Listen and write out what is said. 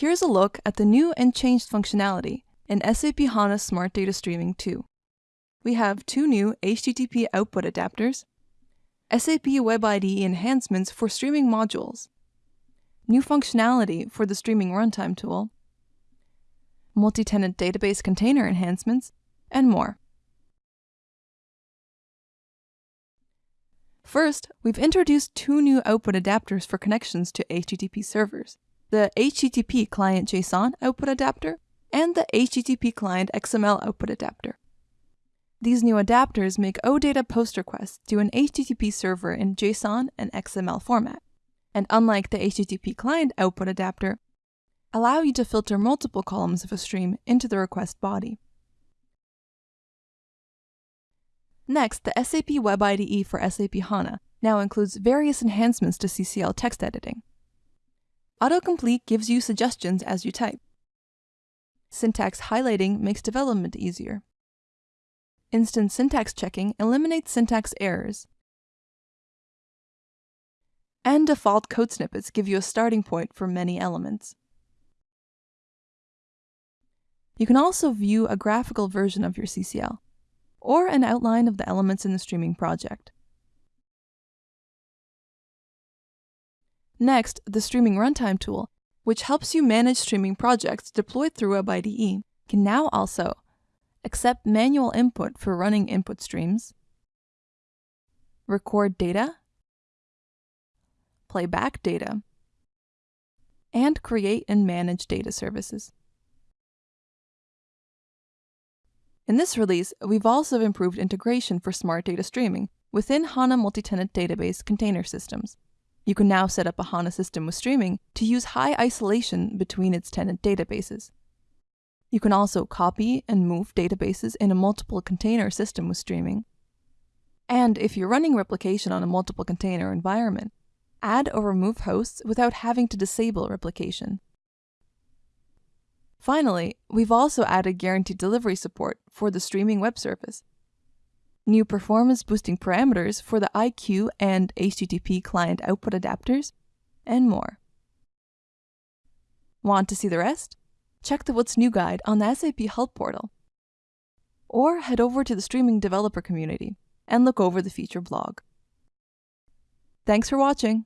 Here's a look at the new and changed functionality in SAP HANA Smart Data Streaming 2. We have two new HTTP output adapters, SAP Web IDE enhancements for streaming modules, new functionality for the streaming runtime tool, multi-tenant database container enhancements, and more. First, we've introduced two new output adapters for connections to HTTP servers, the HTTP client JSON output adapter and the HTTP client XML output adapter. These new adapters make OData post requests to an HTTP server in JSON and XML format, and unlike the HTTP client output adapter, allow you to filter multiple columns of a stream into the request body. Next, the SAP Web IDE for SAP HANA now includes various enhancements to CCL text editing. Autocomplete gives you suggestions as you type. Syntax highlighting makes development easier. Instant syntax checking eliminates syntax errors. And default code snippets give you a starting point for many elements. You can also view a graphical version of your CCL, or an outline of the elements in the streaming project. Next, the Streaming Runtime tool, which helps you manage streaming projects deployed through Web IDE, can now also accept manual input for running input streams, record data, play back data, and create and manage data services. In this release, we've also improved integration for smart data streaming within HANA multi-tenant database container systems. You can now set up a HANA system with streaming to use high isolation between its tenant databases. You can also copy and move databases in a multiple container system with streaming. And if you're running replication on a multiple container environment, add or remove hosts without having to disable replication. Finally, we've also added guaranteed delivery support for the streaming web service. New performance boosting parameters for the IQ and HTTP client output adapters, and more. Want to see the rest? Check the What's New guide on the SAP Help portal. Or head over to the streaming developer community and look over the feature blog. Thanks for watching!